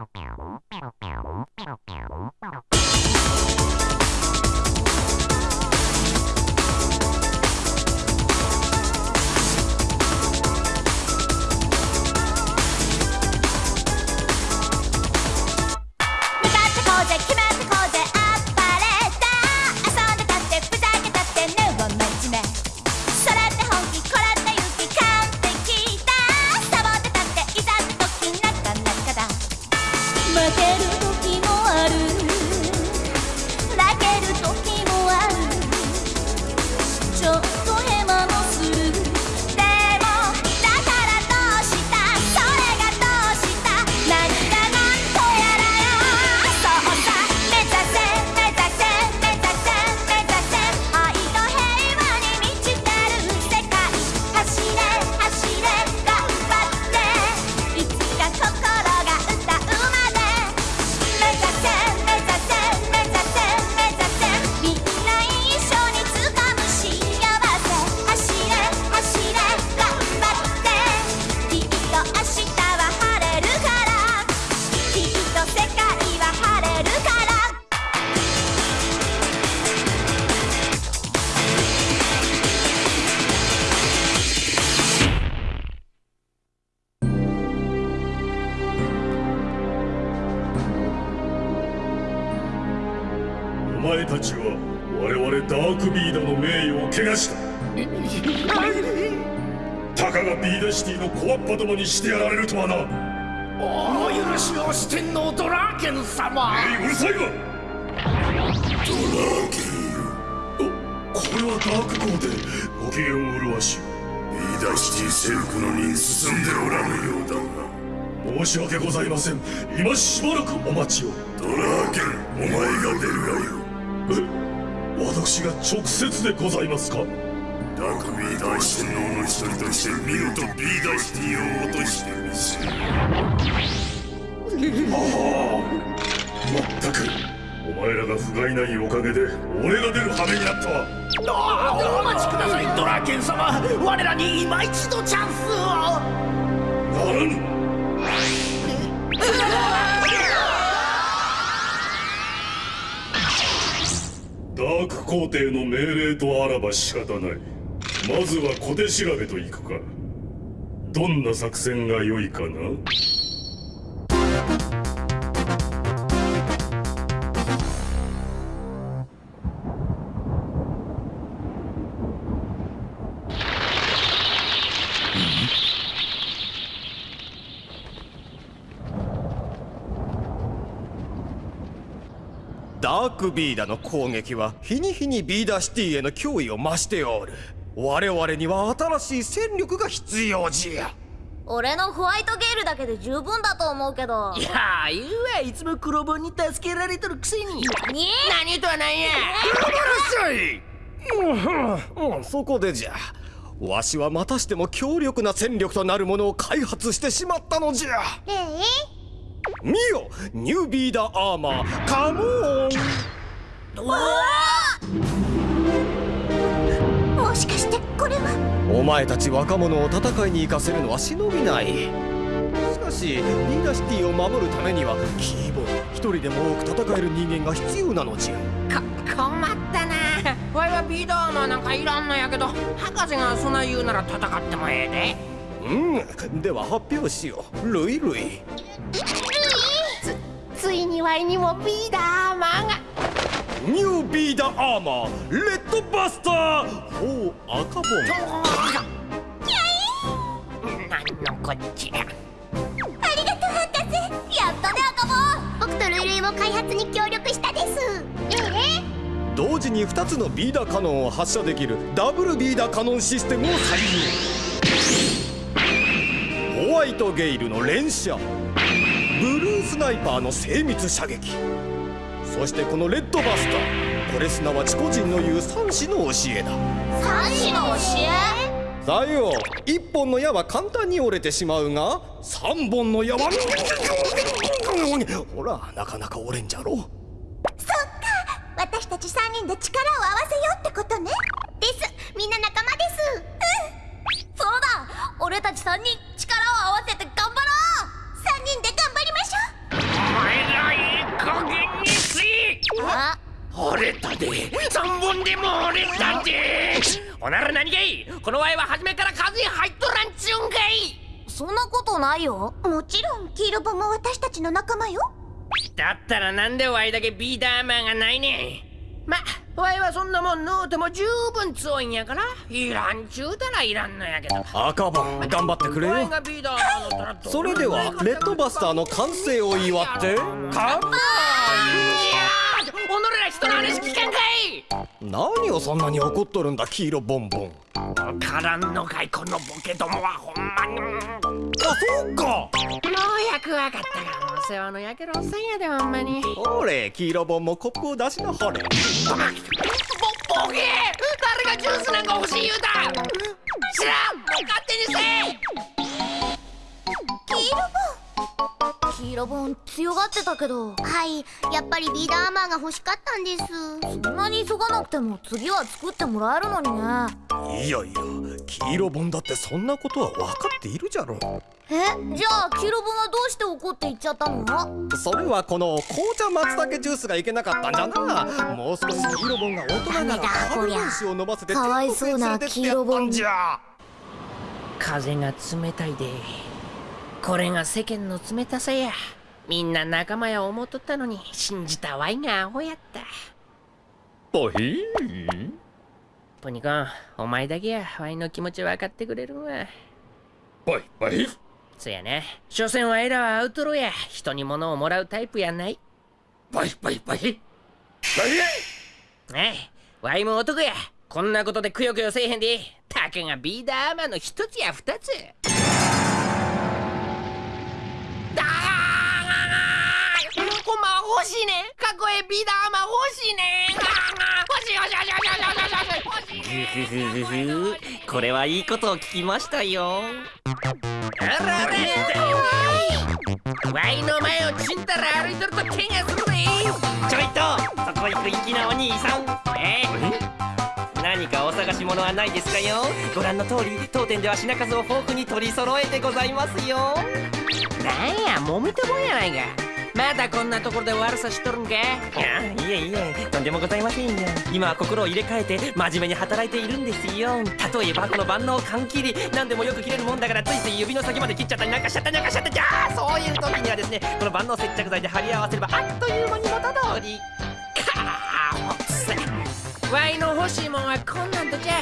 Ow, ow. 前たちは我々ダークビーダの名誉を汚した。たかがビーダシティの小わっぱどもにしてやられるとはな。お許しを四天王ドラーケン様。えいうるさいわ。ドラーケンこれはダーク号でご機嫌うるわしビーダシティ征服のに進んでおらぬようだが。申し訳ございません。今しばらくお待ちを。ドラーケンお前が出るがよ私が直接でございますか？ダークビーダー四天王の一人として見事ビーダーシティを落としてみせ。るああまったく。お前らが不甲斐ないおかげで俺が出る羽目になったわ。お待ちくださいドラーケン様。我らに今一度チャンスを。ならぬ ダーク皇帝の命令とあらば仕方ない。まずは小手調べといくか。どんな作戦が良いかな？ダークビーダの攻撃は日に日にビーダシティへの脅威を増しておる。我々には新しい戦力が必要じゃ。俺のホワイトゲールだけで十分だと思うけど。いやー言うわいつも黒本に助けられとるくせに。何何とはなんや。うん、そこでじゃ。わしはまたしても強力な戦力となるものを開発してしまったのじゃ。ええ？見よ。ニュービーダーアーマー come on。もしかしてこれは？お前たち若者を戦いに行かせるのは忍びない。しかしビーダーシティを守るためにはキーボー一人でも多く戦える人間が必要なのじゃ。か困ったな。わいはビーダーアーマーなんかいらんのやけど博士がそんな言うなら戦ってもええで。うん。では発表しよう。ルイルイついにワイにもビーダーアーマーが。ニュービーダーアーマーレッドバスター4赤ボン。何のこっちゃ。ありがとう博士。やっとね赤ボン。僕とルイルイも開発に協力したです。ええ同時に2つのビーダーカノンを発射できるダブルビーダーカノンシステムを採用ホワイトゲイルの連射スナイパーの精密射撃。そしてこのレッドバスターこれすなわち個人の言う三子の教えだ。三子の教え？さよ。一本の矢は簡単に折れてしまうが三本の矢はほらなかなか折れんじゃろ。そっか。私たち三人で力を合わせようってことね。です。みんな仲間です。うん。そうだ。俺たち三人折れたで。3本でも折れたで。おなら何がいい？このワイは初めから風入っとらんちゅうんかい。そんなことないよ。もちろん黄色本も私たちの仲間よ。だったらなんでワイだけビーダーマンがないねん？まワイはそんなもんのうても十分強いんやから。いらんちゅうたらいらんのやけど。赤番頑張ってくれワイよがビーダーマンだったらそれではレッドバスターの完成を祝って。乾杯人の話聞かんかい！何をそんなに怒っとるんだ黄色ボンボン。からんのかいこのボケどもはほんまに。もあそうか。うやくわかったがお世話の焼けるおっさんやでほんまに。ほれ黄色ボンもコップを出しなはれ。ボボケ！誰がジュースなんか欲しい言うた！知らん！勝手にせえ黄色本黄色本強がってたけど。はい。やっぱりビーダーアーマーが欲しかったんです。そんなに急がなくても次は作ってもらえるのにね。いやいや黄色ボンだってそんなことは分かっているじゃろ。え？じゃあ黄色本はどうして怒って言っちゃったの？それはこの紅茶松茸ジュースがいけなかったんじゃな。もう少し黄色ボンが大人ならカブ分子を伸ばせてかわいそうな黄色ボンじゃ。風が冷たいでこれが世間の冷たさや。みんな仲間や思っとったのに信じたワイがアホやった。ボヒーポニコンお前だけや。ワイの気持ち分かってくれるわバイバイそやな所詮ワイらはアウトローや。人に物をもらうタイプやない。バイバイバイバイええ。ワイも男や。こんなことでくよくよせえへんで。たかがビーダーアーマーの一つや二つほんまは欲しいねかっこええビーダーアーマー欲しいね欲しい欲しい欲しい欲しい。欲しい欲しい欲しい。ふふふふこれはいいことを聞きましたよ。ワイの前をちんたら歩い。とると怪我するでちょい。とそこ行く粋なお兄さんえ何かお探し物はないですかよ？ご覧の通り当店では品数を豊富に取り揃えてございますよ。なんやもみともんやないか。またこんなところで悪さしとるんかい？やいえいえとんでもございませんよ。今は心を入れ替えて真面目に働いているんですよ。例えばこの万能缶切り。何でもよく切れるもんだからついつい指の先まで切っちゃったりなんかしちゃったりなんかしちゃったじゃあそういう時にはですねこの万能接着剤で貼り合わせればあっという間に元通り。かーワイの欲しいもんはこんなんとじゃ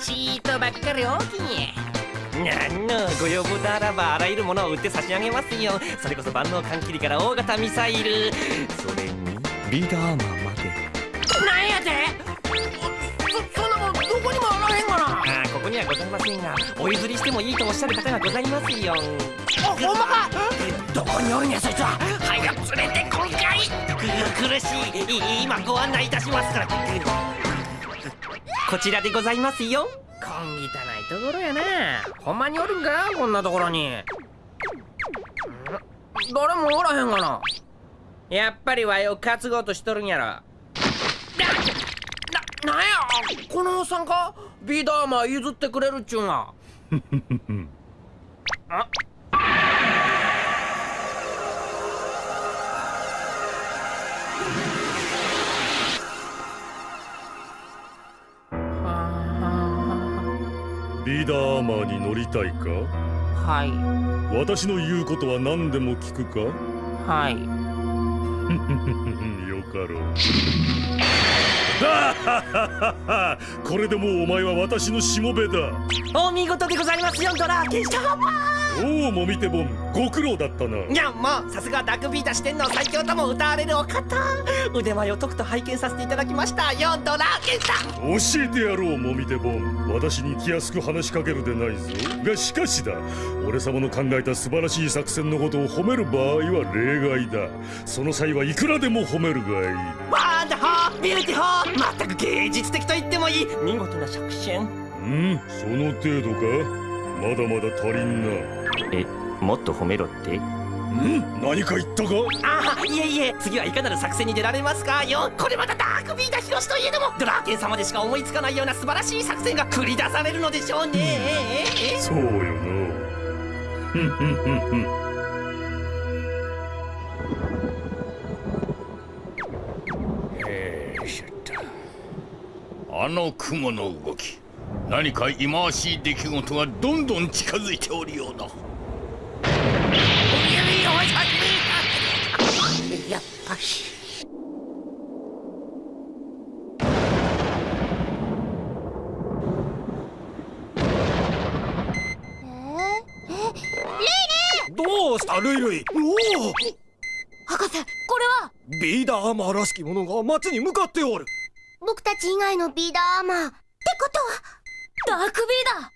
チートばっかり大きいなんのご要望であらばあらゆるものを売って差し上げますよ。それこそ万能缶切りから大型ミサイル。それにビーダーマーまで。なんやて。そそんなもんどこにもあらへんがな。あーここにはございませんがお譲りしてもいいとおっしゃる方がございますよ。あほんまか。どこにおるんやそいつは。早く連れてこんかい苦しい。い今ご案内いたしますから。こちらでございますよ。こんないところやな。ほんまにおるんか？こんなところに。ん。誰もおらへんがな。やっぱりワイを担ごうとしとるんやろ。な、な、なんや？このおっさんか？ビーダーマー譲ってくれるっちゅうんはあビーダーアーマーに乗りたいか？はい。私の言うことは何でも聞くか？はい。よかろう。これでもうお前は私のしもべだ。お見事でございますよドラ。ーケン様おおもみてぼんご苦労だったな。いやもうさすがダークビータ四天王最強とも歌われるお方。腕前をとくと拝見させていただきました。よドラーケンさん。教えてやろうもみてぼん私に気安く話しかけるでないぞ。がしかしだ俺様の考えた素晴らしい作戦のことを褒める場合は例外だ。その際はいくらでも褒めるがいい。ワンダホービューティホー。まったく芸術的と言ってもいい。見事な作戦。うんその程度か。まだまだ足りんな。えもっと褒めろって？ん何か言ったか？ああいえいえ次はいかなる作戦に出られますかよ？これまたダークビータヒロシといえどもドラーケン様でしか思いつかないような素晴らしい作戦が繰り出されるのでしょうね。そうよなふんふんふん。ふんあの雲の動き。何か忌まわしい出来事がどんどん近づいておるようだどうした？ルイルイ！おお！博士これは？ビーダーアーマーらしきものが街に向かっておる。僕たち以外のビーダーアーマー。ってことは？ダークビーダー。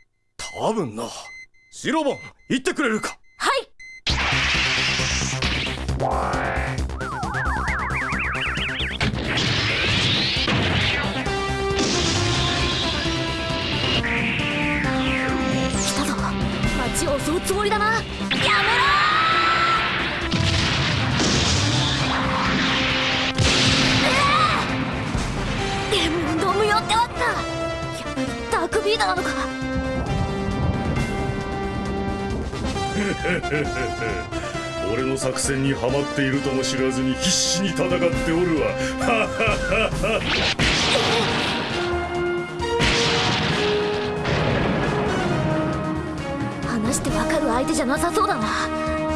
多分な。シロボン行ってくれるか。はい街を襲うつもりだな。やめろ！ーでも飲むよってわった。やっぱりダークビーダーなのか。俺の作戦にはまっているとも知らずに必死に戦っておるわ。ハハハハ話してわかる相手じゃなさそうだな。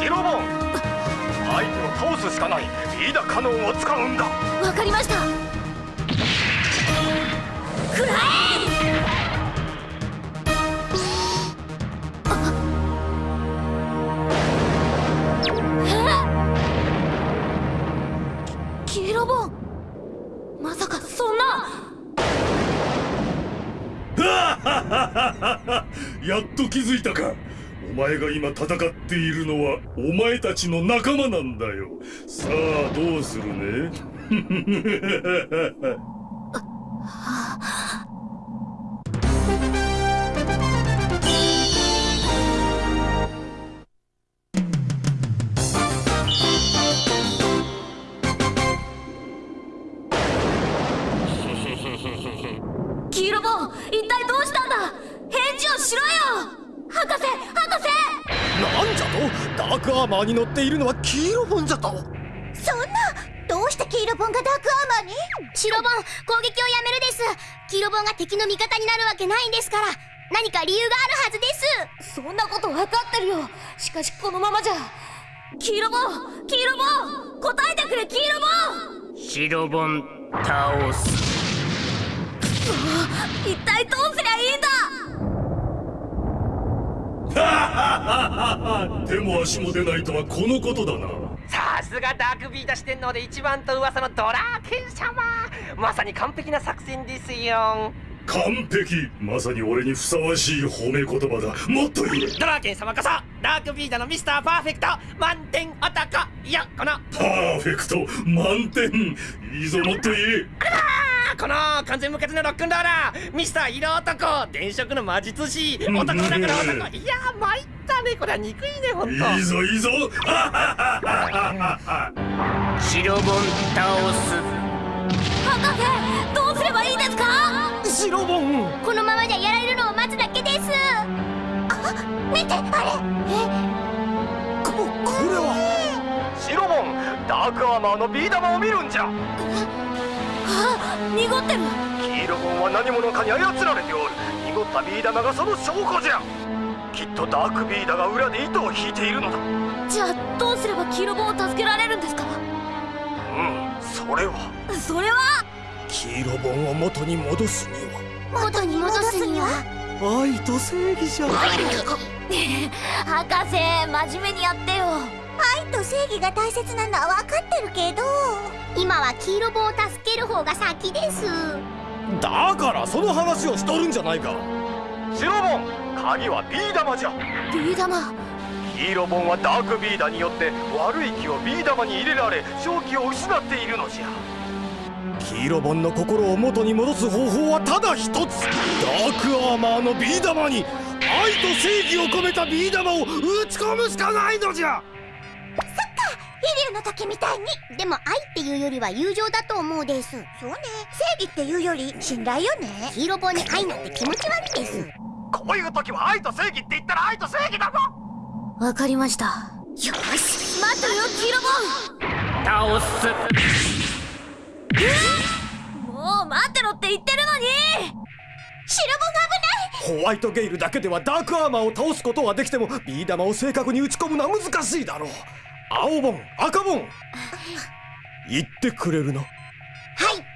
シロボン相手を倒すしかない。ビーダーカノンを使うんだ。わかりました。くらえ？キキロボン。まさかそんな。やっと気づいたかお前が今戦っているのはお前たちの仲間なんだよ。さあどうするね？ーに乗っているのはキーロボンじゃと。そんなどうしてキーロボンがダークアーマーに？シロボン攻撃をやめるです。キーロボンが敵の味方になるわけないんですから。何か理由があるはずです。そんなこと分かってるよ。しかしこのままじゃ。キーロボンキーロボン答えてくれキーロボン。シロボン倒す。一体どうすりゃいいんだ？手も足も出ないとはこのことだな。さすがダークビーダー四天王で一番と噂のドラーケン様まさに完璧な作戦ですよ。完璧。まさに俺にふさわしい褒め言葉だ。もっと言え。ドラーケン様こそダークビーダーのミスターパーフェクト満点。男いやこの。パーフェクト満点。いいぞもっと言え。あこの完全無欠のロックンローラー。ミスター色男。電飾の魔術師。男の中の男。いや参ったね。これは憎いねほんと。いいぞいいぞ。シロボン倒す。博士どうすればいいですか？シロボンこのままじゃやられるのを待つだけです。あ見てあれ。え？ここれは。シロボンダークアーマーのビー玉を見るんじゃあ濁ってる。キーロボンは何者かに操られておる。濁ったビー玉がその証拠じゃ。きっとダークビーダが裏で糸を引いているのだ。じゃあどうすればキーロボンを助けられるんですか？うんそれは。それは？キーロボンを元に戻すには。元に戻すには？愛と正義じゃ。博士真面目にやってよ。愛と正義が大切なのは分かってるけど。今は黄色棒を助方が先です。だからその話をしとるんじゃないか。シロボン鍵はビー玉じゃ。ビー玉？キーロボンはダークビーダによって悪い気をビー玉に入れられ正気を失っているのじゃ。キーロボンの心を元に戻す方法はただ一つ。ダークアーマーのビー玉に愛と正義を込めたビー玉を打ち込むしかないのじゃ飛竜の時みたいに。でも愛っていうよりは友情だと思うです。そうね。正義っていうより信頼よね。黄色棒に愛なんて気持ち悪いです。こういう時は愛と正義って言ったら愛と正義だぞ。わかりました。よし。待ってるよ黄色棒倒す。もう待ってろって言ってるのに。白ホワイトゲイルだけではダークアーマーを倒すことはできてもビー玉を正確に打ち込むのは難しいだろう青ボン赤ボン言ってくれるな。はい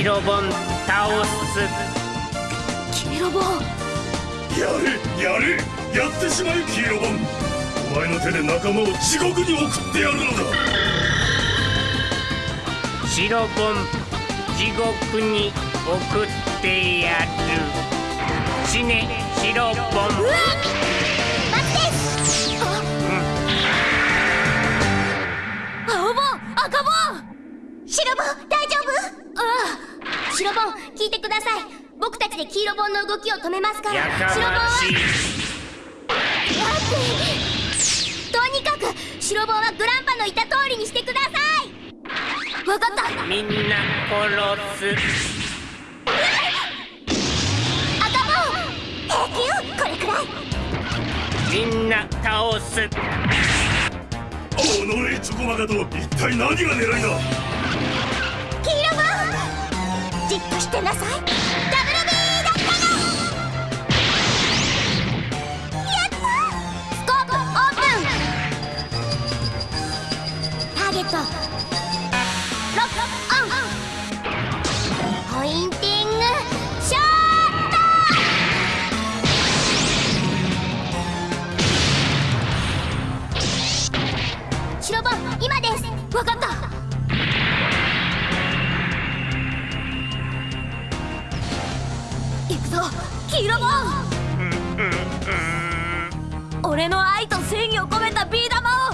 白ボン倒す黄色ボンやれやれやってしまえ黄色ボンお前の手で仲間を地獄に送ってやるのだ白ボン地獄に送ってやる死ね白ボン待って白ボン白ボン聞いてください。僕たちで黄色ボンの動きを止めますから。白ボンはとにかく白ボンはグランパの言った通りにしてください。わかった。みんな殺す。赤ボン平気よこれくらい。みんな倒す。おのれチョコマカと一体何が狙いだ？じっとしてなさい。ぞ黄色ボン。俺の愛と正義を込めたビー玉を。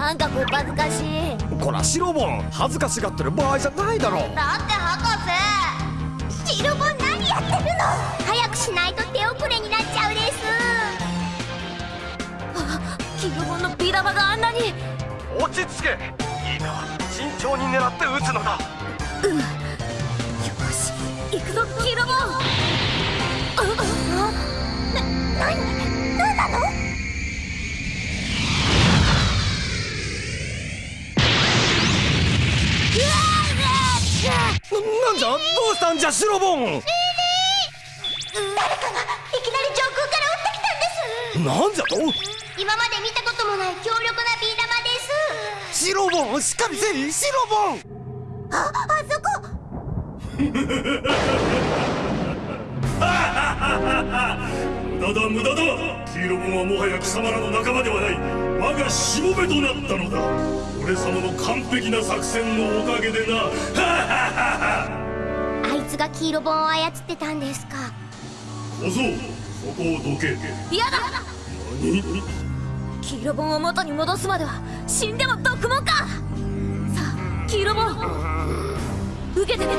なんかこっぱずかしい。こら白ボン恥ずかしがってる場合じゃないだろう。だって博士。白ボン何やってるの。早くしないと手遅れになっちゃうです。あ黄色ボンのビー玉があんなに。落ち着け。いいか。慎重に狙って撃つのだ。よしな、なに、なんなの？なんじゃどうしたんじゃ白ボン誰かがいきなり上空から撃ってきたんですなんじゃと今まで見たこともない強力なビー玉です白ボンしっかりせい白ボンあ、無駄だ無駄だ黄色ボンはもはや貴様らの仲間ではない。我がしもべとなったのだ。俺様の完璧な作戦のおかげでな。あいつが黄色ボンを操ってたんですか。小僧そこをどけ。嫌だ。何？黄色ボンを元に戻すまでは死んでも毒もか。さあ黄色ボン。受けてみて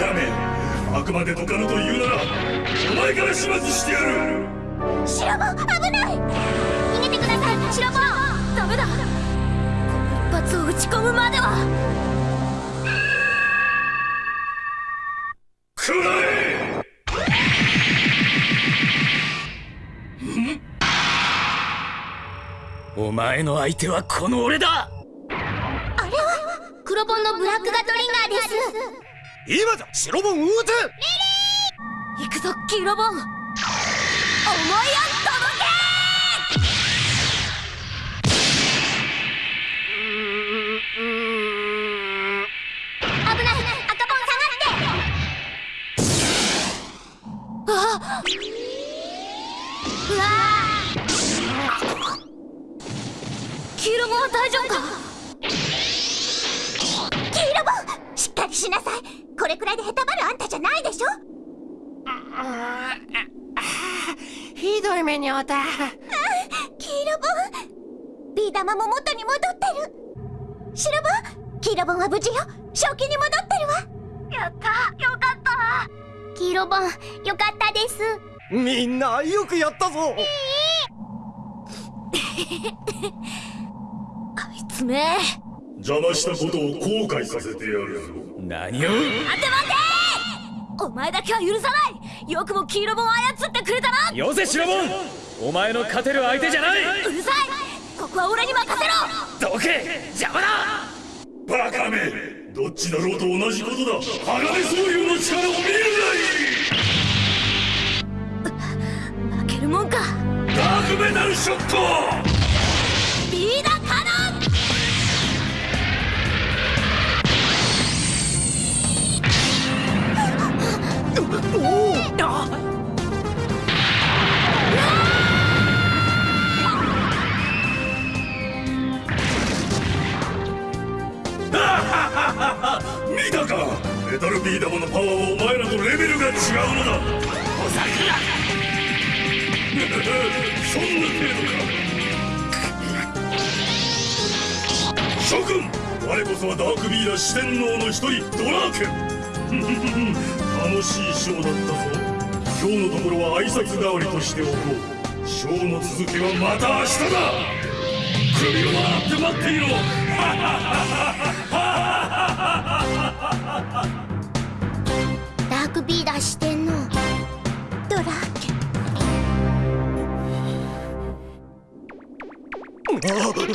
バカめあくまでどかぬと言うならお前から始末してやる白ボ危ない逃げてください白ボダメだこの一発を打ち込むまではくらえお前の相手はこの俺だあれは黒ボンのブラックガトリンガーです。今じゃ白ボン撃て！行くぞ黄色ボン。思いをい目に遭った黄色ボンビー玉も元に戻ってる。シルバー黄色ボンは無事よ。正気に戻ってるわ。やった。よかった。黄色ボンよかったです。みんなよくやったぞ。あいつめ。邪魔したことを後悔させてやるぞ何を？待て待て。お前だけは許さないよくも黄色ボン操ってくれたな。よせシロボンお前の勝てる相手じゃない。うるさい。ここは俺に任せろ。どけ邪魔だ。バカめどっちだろうと同じことだ。鋼総流の力を見る負けるもんか。ダークメタルショット。ビーダカノン見たか？メタルビーダムのパワーはお前らとレベルが違うのだ。おざくら そんな程度か。諸君我こそはダークビーダ四天王の一人。ドラーケン。楽しいショーだったぞ。今日のところは挨拶代わりとしておこう。ショーの続きはまた明日だ。首を回って待っていろ。ダークビーダー四天王ドラーケ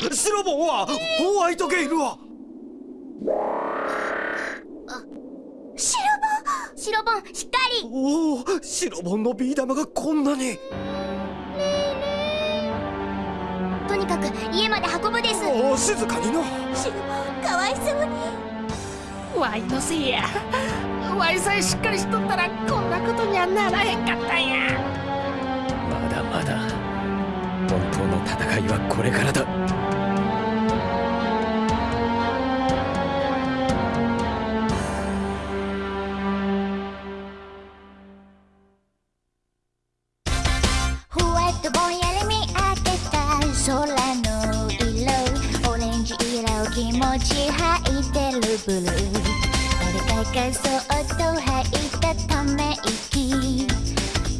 あシロボンはホワイトゲイルはシロボンシロボンしっかり。おおシロボンのビー玉がこんなに。とにかく家まで運ぶです。おお静かにな。シロボンかわいそうにワイのせいや。ワイさえしっかりしとったらこんなことにはならへんかったんや。まだまだ本当の戦いはこれからだ吐いてるブルー俺ががそっと吐いたため息。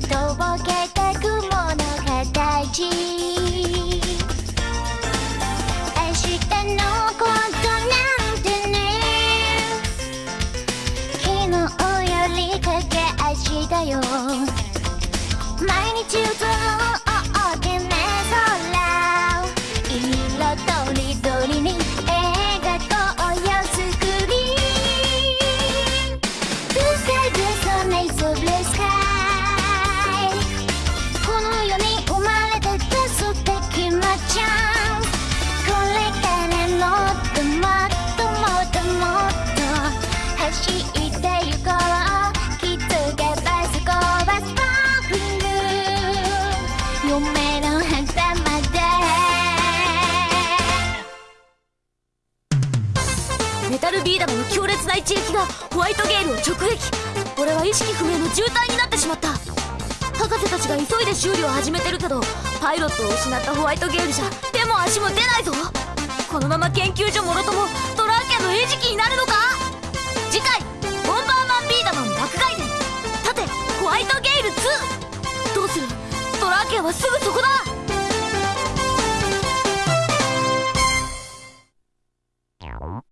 とぼけた雲の形明日のことなんてね。昨日より駆け足だよ。毎日映る始めてるけどパイロットを失ったホワイトゲールじゃ手も足も出ないぞ。このまま研究所もろともトラーケンの餌食になるのか？次回「ボンバーマンビーダマン爆買い伝」盾ホワイトゲール2どうする？トラーケンはすぐそこだ。